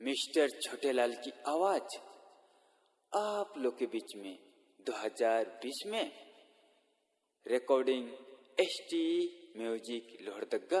Mister Chhotelal की आवाज़ आप लोग के बीच में 2020 में। Recording S T music Lohardaga